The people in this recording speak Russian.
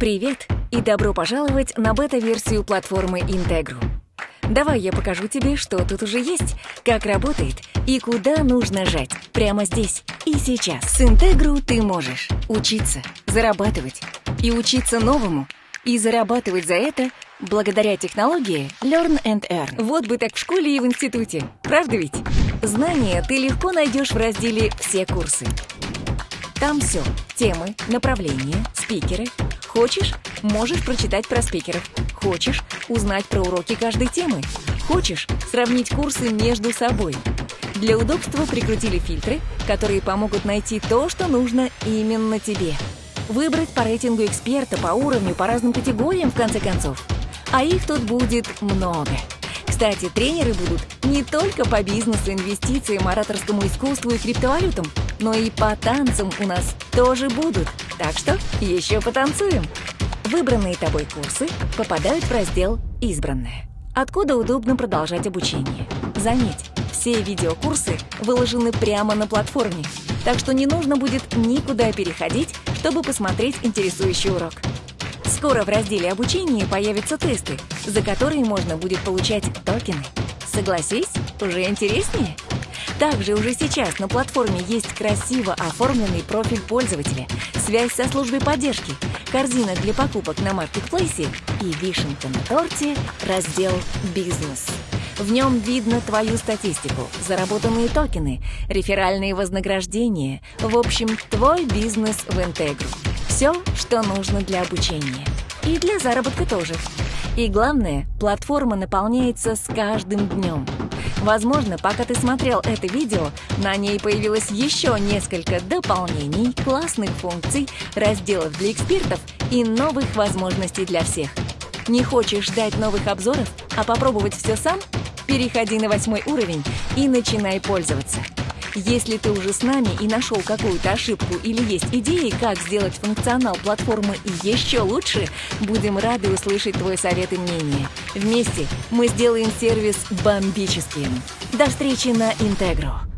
Привет и добро пожаловать на бета-версию платформы Integru. Давай я покажу тебе, что тут уже есть, как работает и куда нужно жать прямо здесь и сейчас. С Integru ты можешь учиться, зарабатывать и учиться новому, и зарабатывать за это благодаря технологии Learn and Earn. Вот бы так в школе и в институте, правда ведь? Знания ты легко найдешь в разделе «Все курсы». Там все – темы, направления, спикеры. Хочешь – можешь прочитать про спикеров. Хочешь – узнать про уроки каждой темы. Хочешь – сравнить курсы между собой. Для удобства прикрутили фильтры, которые помогут найти то, что нужно именно тебе. Выбрать по рейтингу эксперта, по уровню, по разным категориям, в конце концов. А их тут будет много. Кстати, тренеры будут не только по бизнесу, инвестициям, ораторскому искусству и криптовалютам, но и по танцам у нас тоже будут. Так что еще потанцуем. Выбранные тобой курсы попадают в раздел «Избранное», откуда удобно продолжать обучение. Заметь, все видеокурсы выложены прямо на платформе, так что не нужно будет никуда переходить, чтобы посмотреть интересующий урок. Скоро в разделе обучения появятся тесты, за которые можно будет получать токены. Согласись, уже интереснее? Также уже сейчас на платформе есть красиво оформленный профиль пользователя, связь со службой поддержки, корзина для покупок на маркетплейсе и вишенка на торте раздел «Бизнес». В нем видно твою статистику, заработанные токены, реферальные вознаграждения, в общем, твой бизнес в Интегру. Все, что нужно для обучения. И для заработка тоже. И главное, платформа наполняется с каждым днем. Возможно, пока ты смотрел это видео, на ней появилось еще несколько дополнений, классных функций, разделов для экспертов и новых возможностей для всех. Не хочешь ждать новых обзоров, а попробовать все сам? Переходи на восьмой уровень и начинай пользоваться. Если ты уже с нами и нашел какую-то ошибку или есть идеи, как сделать функционал платформы еще лучше, будем рады услышать твой совет и мнение. Вместе мы сделаем сервис бомбическим. До встречи на Интегро.